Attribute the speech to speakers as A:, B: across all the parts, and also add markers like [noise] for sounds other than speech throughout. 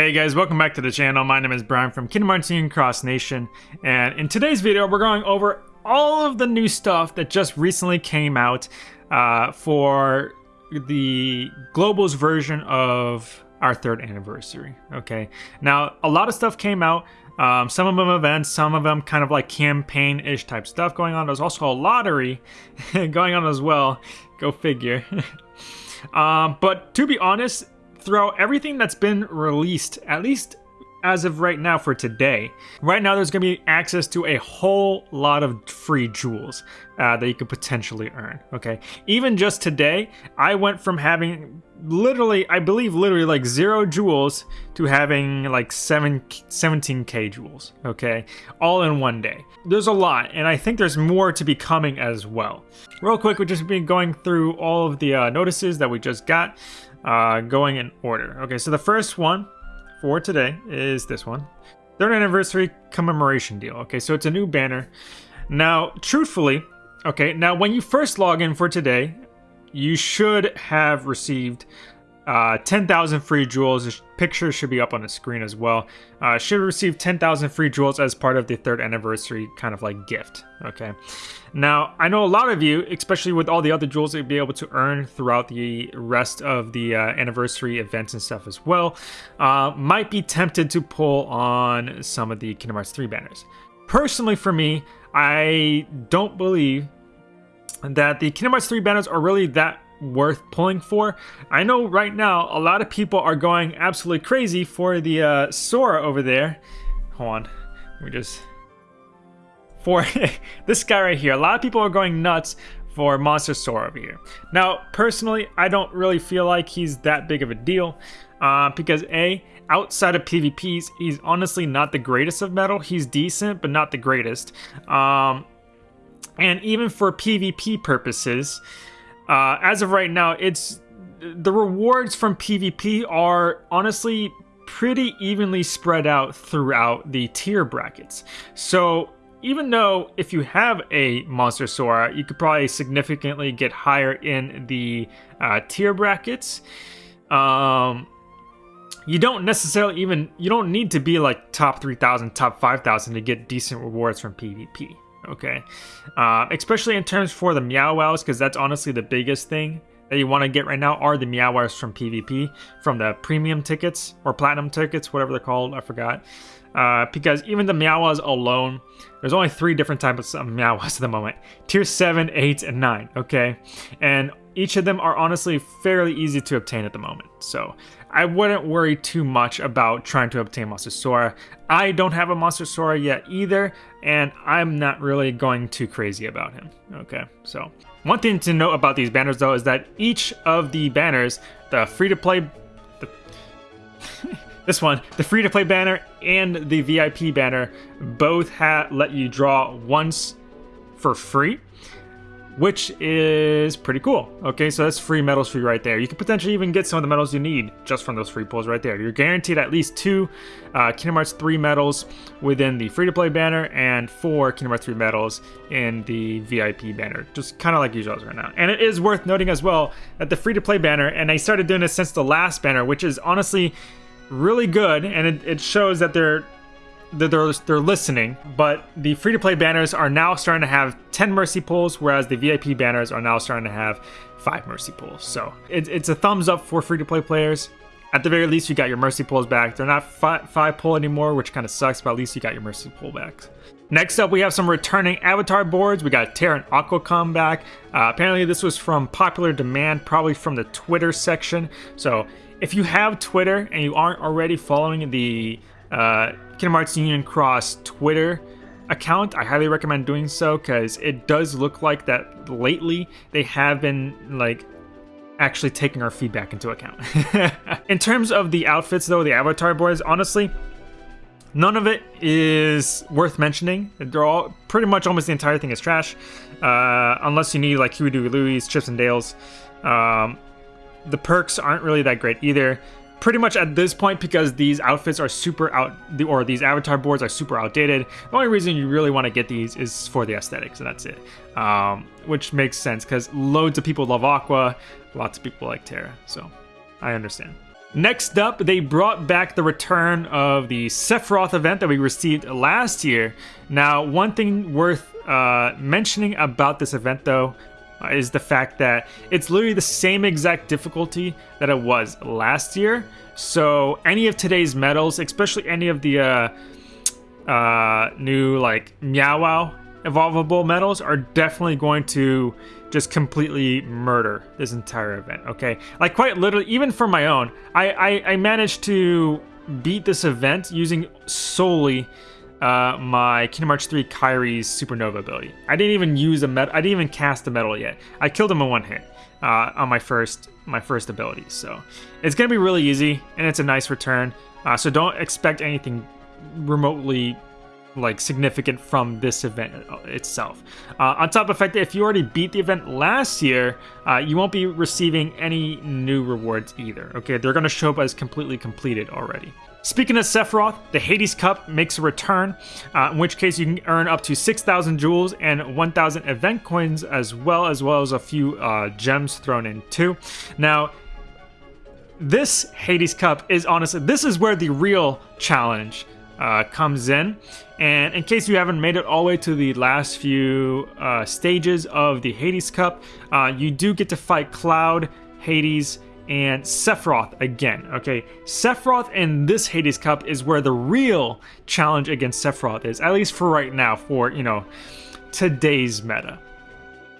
A: Hey guys, welcome back to the channel. My name is Brian from Kingdom Hearts Union Cross Nation, and in today's video, we're going over all of the new stuff that just recently came out uh, for the Global's version of our third anniversary. Okay, now a lot of stuff came out. Um, some of them events, some of them kind of like campaign-ish type stuff going on. There's also a lottery [laughs] going on as well. Go figure. [laughs] um, but to be honest, throughout everything that's been released, at least as of right now for today. Right now, there's going to be access to a whole lot of free jewels uh, that you could potentially earn. Okay, even just today, I went from having literally, I believe, literally like zero jewels to having like seven, 17k jewels. Okay, all in one day. There's a lot, and I think there's more to be coming as well. Real quick, we've just been going through all of the uh, notices that we just got uh, going in order. Okay, so the first one for today is this one. Third anniversary commemoration deal. Okay, so it's a new banner. Now, truthfully, okay, now when you first log in for today, you should have received uh, 10,000 free jewels. This picture should be up on the screen as well. Uh, should receive 10,000 free jewels as part of the third anniversary kind of like gift. Okay. Now, I know a lot of you, especially with all the other jewels that you'll be able to earn throughout the rest of the uh, anniversary events and stuff as well, uh, might be tempted to pull on some of the Kingdom Hearts 3 banners. Personally, for me, I don't believe that the Kingdom Hearts 3 banners are really that worth pulling for. I know right now a lot of people are going absolutely crazy for the uh, Sora over there. Hold on, we just [laughs] for [laughs] this guy right here. A lot of people are going nuts for Monster Sora over here. Now, personally, I don't really feel like he's that big of a deal uh, because A, outside of PvPs, he's honestly not the greatest of metal. He's decent, but not the greatest. Um, and even for PvP purposes, uh, as of right now, it's the rewards from PvP are honestly pretty evenly spread out throughout the tier brackets. So even though if you have a Monster Sora, you could probably significantly get higher in the uh, tier brackets, um, you don't necessarily even, you don't need to be like top 3,000, top 5,000 to get decent rewards from PvP okay? Uh, especially in terms for the Meow Wows, because that's honestly the biggest thing that you want to get right now are the Meow Wows from PvP, from the premium tickets, or platinum tickets, whatever they're called, I forgot. Uh, because even the Meow Wows alone, there's only three different types of Meow Wows at the moment. Tier 7, 8, and 9, okay? And each of them are honestly fairly easy to obtain at the moment. So I wouldn't worry too much about trying to obtain Sora. I don't have a Monster Sora yet either, and I'm not really going too crazy about him. Okay, so one thing to note about these banners though is that each of the banners, the free-to-play, [laughs] this one, the free-to-play banner and the VIP banner, both let you draw once for free which is pretty cool. Okay, so that's free medals for you right there. You could potentially even get some of the medals you need just from those free pulls right there. You're guaranteed at least two uh, Kingdom Hearts 3 medals within the free-to-play banner and four Kingdom Hearts 3 medals in the VIP banner, just kind of like usual right now. And it is worth noting as well that the free-to-play banner, and I started doing this since the last banner, which is honestly really good, and it, it shows that they're they're, they're listening, but the free-to-play banners are now starting to have 10 mercy pulls, whereas the VIP banners are now starting to have 5 mercy pulls. So it, it's a thumbs up for free-to-play players. At the very least, you got your mercy pulls back. They're not 5 pull anymore, which kind of sucks, but at least you got your mercy pull back. Next up, we have some returning avatar boards. We got Terra and Aqua back. Uh, apparently, this was from popular demand, probably from the Twitter section. So if you have Twitter and you aren't already following the uh, Kingdom Hearts Union Cross Twitter account. I highly recommend doing so because it does look like that lately they have been like actually taking our feedback into account. [laughs] In terms of the outfits though, the avatar boards, honestly, none of it is worth mentioning. They're all pretty much almost the entire thing is trash. Uh, unless you need like Huey, Dewey, Louie, Chips and Dales. Um, the perks aren't really that great either pretty much at this point because these outfits are super out or these avatar boards are super outdated the only reason you really want to get these is for the aesthetics and that's it um, which makes sense because loads of people love aqua lots of people like terra so i understand Next up, they brought back the return of the Sephiroth event that we received last year. Now, one thing worth uh, mentioning about this event, though, is the fact that it's literally the same exact difficulty that it was last year. So, any of today's medals, especially any of the uh, uh, new like Meow evolvable medals, are definitely going to just completely murder this entire event, okay? Like quite literally, even for my own, I, I, I managed to beat this event using solely uh, my Kingdom Hearts 3 Kairi's Supernova ability. I didn't even use a medal, I didn't even cast a medal yet. I killed him in one hit uh, on my first my first ability, so it's gonna be really easy, and it's a nice return. Uh, so don't expect anything remotely like significant from this event itself. Uh, on top of the fact that if you already beat the event last year, uh, you won't be receiving any new rewards either. Okay, they're going to show up as completely completed already. Speaking of Sephiroth, the Hades Cup makes a return, uh, in which case you can earn up to 6,000 jewels and 1,000 event coins as well, as well as a few uh, gems thrown in too. Now, this Hades Cup is honestly, this is where the real challenge uh, comes in. And in case you haven't made it all the way to the last few uh, stages of the Hades Cup, uh, you do get to fight Cloud, Hades, and Sephiroth again. Okay, Sephiroth in this Hades Cup is where the real challenge against Sephiroth is, at least for right now, for, you know, today's meta.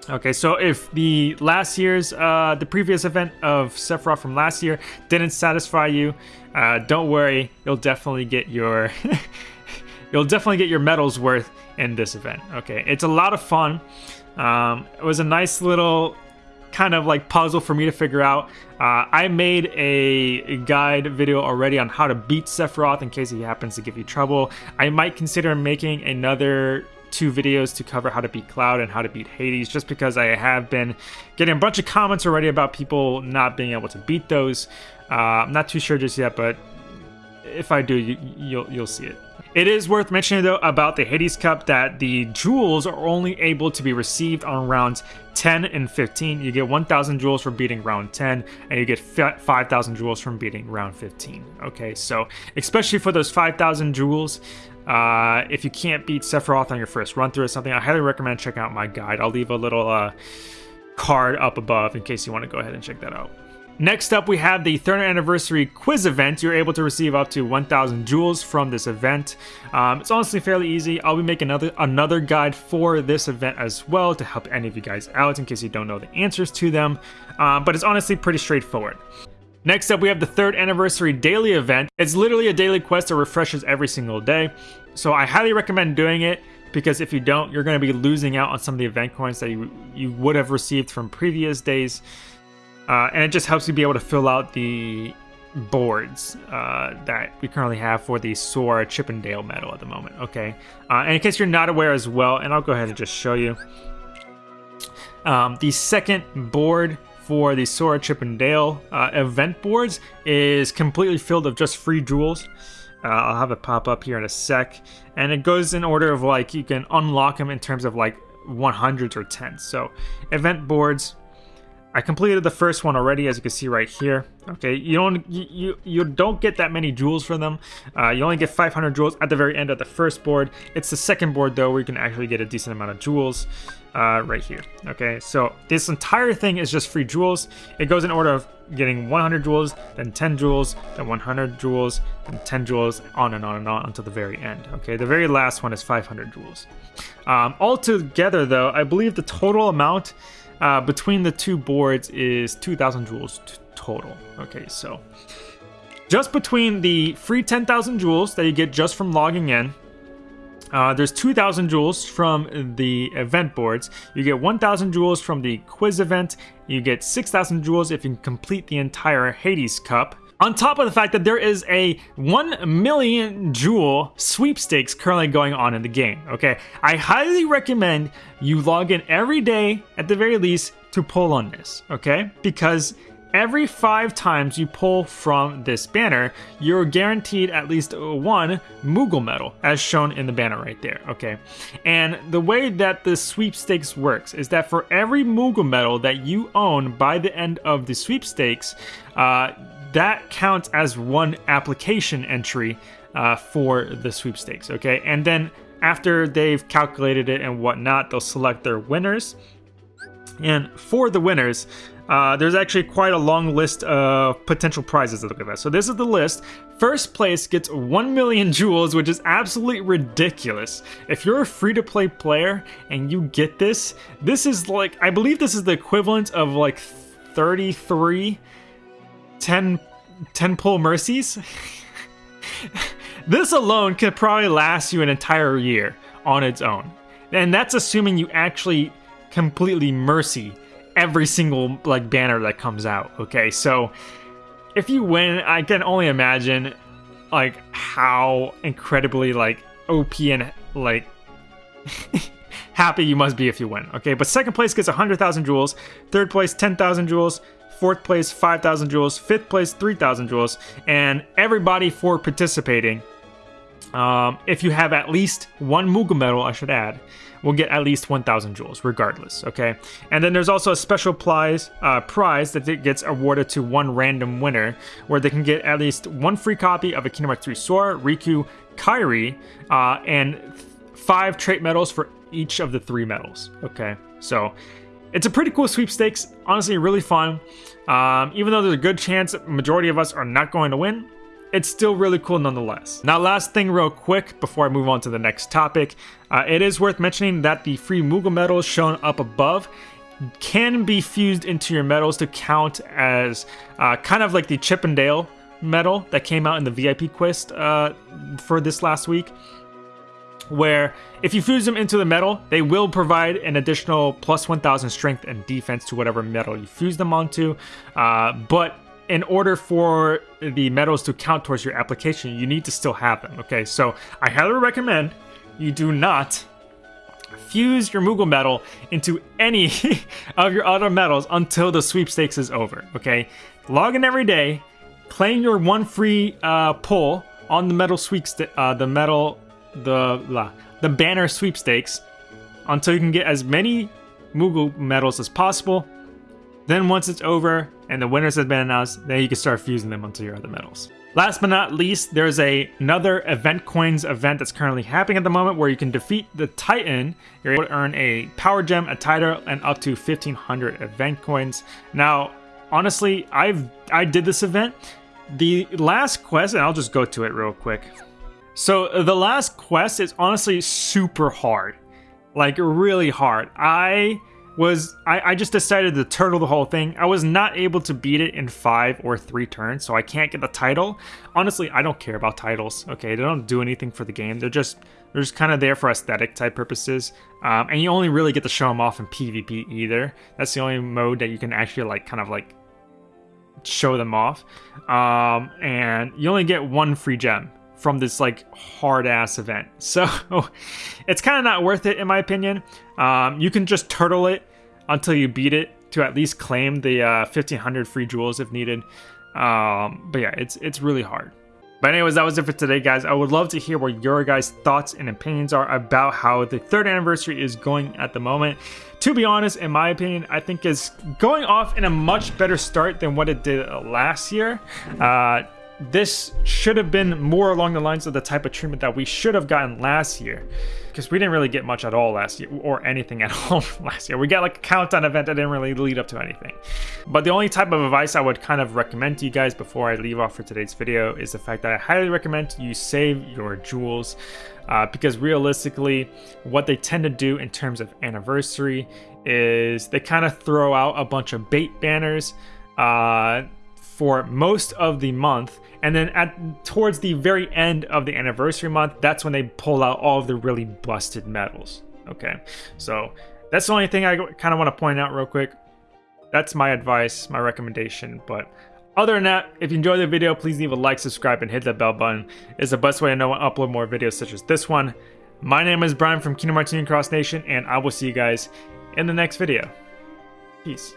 A: Okay, so if the last year's, uh, the previous event of Sephiroth from last year didn't satisfy you, uh, don't worry, you'll definitely get your, [laughs] you'll definitely get your medals worth in this event. Okay, it's a lot of fun. Um, it was a nice little kind of like puzzle for me to figure out. Uh, I made a guide video already on how to beat Sephiroth in case he happens to give you trouble. I might consider making another two videos to cover how to beat Cloud and how to beat Hades, just because I have been getting a bunch of comments already about people not being able to beat those. Uh, I'm not too sure just yet, but if I do, you, you'll you'll see it. It is worth mentioning though about the Hades Cup that the jewels are only able to be received on rounds 10 and 15. You get 1,000 jewels for beating round 10, and you get 5,000 jewels from beating round 15. Okay, so especially for those 5,000 jewels, uh, if you can't beat Sephiroth on your first run through or something, I highly recommend checking out my guide. I'll leave a little uh, card up above in case you want to go ahead and check that out. Next up, we have the third anniversary quiz event. You're able to receive up to 1,000 jewels from this event. Um, it's honestly fairly easy. I'll be making another another guide for this event as well to help any of you guys out in case you don't know the answers to them. Uh, but it's honestly pretty straightforward. Next up, we have the third anniversary daily event. It's literally a daily quest that refreshes every single day. So I highly recommend doing it because if you don't, you're going to be losing out on some of the event coins that you, you would have received from previous days. Uh, and it just helps you be able to fill out the boards uh, that we currently have for the Sora Chippendale medal at the moment, okay? Uh, and in case you're not aware as well, and I'll go ahead and just show you. Um, the second board for the Sora Chip Chippendale uh, event boards is completely filled of just free jewels. Uh, I'll have it pop up here in a sec. And it goes in order of like, you can unlock them in terms of like 100s or 10s. So event boards, I completed the first one already, as you can see right here. Okay, you don't you you, don't get that many jewels for them. Uh, you only get 500 jewels at the very end of the first board. It's the second board though where you can actually get a decent amount of jewels uh, right here. Okay, so this entire thing is just free jewels. It goes in order of getting 100 jewels, then 10 jewels, then 100 jewels, then 10 jewels, on and on and on until the very end. Okay, the very last one is 500 jewels. Um, altogether though, I believe the total amount uh, between the two boards is 2,000 jewels total. Okay, so just between the free 10,000 jewels that you get just from logging in, uh, there's 2,000 jewels from the event boards. You get 1,000 jewels from the quiz event. You get 6,000 jewels if you complete the entire Hades Cup. On top of the fact that there is a 1 million jewel sweepstakes currently going on in the game, okay? I highly recommend you log in every day, at the very least, to pull on this, okay? Because every five times you pull from this banner, you're guaranteed at least one Moogle medal, as shown in the banner right there, okay? And the way that the sweepstakes works is that for every Moogle medal that you own by the end of the sweepstakes, uh, that counts as one application entry uh, for the sweepstakes, okay? And then after they've calculated it and whatnot, they'll select their winners. And for the winners, uh, there's actually quite a long list of potential prizes look at that. So this is the list. First place gets 1 million [laughs] jewels, which is absolutely ridiculous. If you're a free-to-play player and you get this, this is like, I believe this is the equivalent of like 33 10, 10 pull mercies. [laughs] this alone could probably last you an entire year on its own. And that's assuming you actually completely mercy every single like banner that comes out. Okay, so if you win, I can only imagine like how incredibly like OP and like [laughs] happy you must be if you win. Okay, but second place gets 100,000 jewels, third place 10,000 jewels, fourth place 5,000 jewels, fifth place 3,000 jewels, and everybody for participating. Um, if you have at least one Moogle medal, I should add, will get at least 1,000 jewels, regardless, okay? And then there's also a special prize, uh, prize that gets awarded to one random winner, where they can get at least one free copy of a Kingdom Hearts 3 Sora, Riku, Kairi, uh, and five trait medals for each of the three medals, okay? So it's a pretty cool sweepstakes, honestly really fun. Um, even though there's a good chance majority of us are not going to win, it's still really cool nonetheless. Now last thing real quick before I move on to the next topic, uh, it is worth mentioning that the free Moogle medals shown up above can be fused into your medals to count as uh, kind of like the Chippendale medal that came out in the VIP quest uh, for this last week where if you fuse them into the medal, they will provide an additional plus 1000 strength and defense to whatever medal you fuse them onto. Uh, but in order for the medals to count towards your application, you need to still have them, okay? So I highly recommend you do not fuse your Moogle medal into any [laughs] of your other medals until the sweepstakes is over, okay? Log in every day, claim your one free uh, pull on the medal sweepstakes, uh, the medal, the, la, the banner sweepstakes until you can get as many Moogle medals as possible then once it's over and the winners have been announced, then you can start fusing them onto your other medals. Last but not least, there's a, another Event Coins event that's currently happening at the moment where you can defeat the Titan. You're able to earn a Power Gem, a title, and up to 1500 Event Coins. Now, honestly, I've I did this event. The last quest, and I'll just go to it real quick. So the last quest is honestly super hard. Like really hard. I was I, I just decided to turtle the whole thing. I was not able to beat it in five or three turns, so I can't get the title. Honestly, I don't care about titles, okay? They don't do anything for the game. They're just they're just kind of there for aesthetic type purposes. Um, and you only really get to show them off in PvP either. That's the only mode that you can actually like kind of like show them off. Um, and you only get one free gem from this like hard ass event. [laughs] So it's kind of not worth it in my opinion. Um, you can just turtle it until you beat it to at least claim the uh, 1500 free jewels if needed. Um, but yeah, it's it's really hard. But anyways, that was it for today, guys. I would love to hear what your guys' thoughts and opinions are about how the third anniversary is going at the moment. To be honest, in my opinion, I think is going off in a much better start than what it did last year. Uh, this should have been more along the lines of the type of treatment that we should have gotten last year. Because we didn't really get much at all last year, or anything [laughs] at all last year. We got like a countdown event that didn't really lead up to anything. But the only type of advice I would kind of recommend to you guys before I leave off for today's video is the fact that I highly recommend you save your jewels. Uh, because realistically, what they tend to do in terms of anniversary is they kind of throw out a bunch of bait banners uh, for most of the month and then at towards the very end of the anniversary month, that's when they pull out all of the really busted medals. Okay, so that's the only thing I kind of want to point out real quick. That's my advice, my recommendation. But other than that, if you enjoyed the video, please leave a like, subscribe, and hit that bell button. It's the best way to know when I upload more videos such as this one. My name is Brian from Kingdom Hearts Cross Nation, and I will see you guys in the next video. Peace.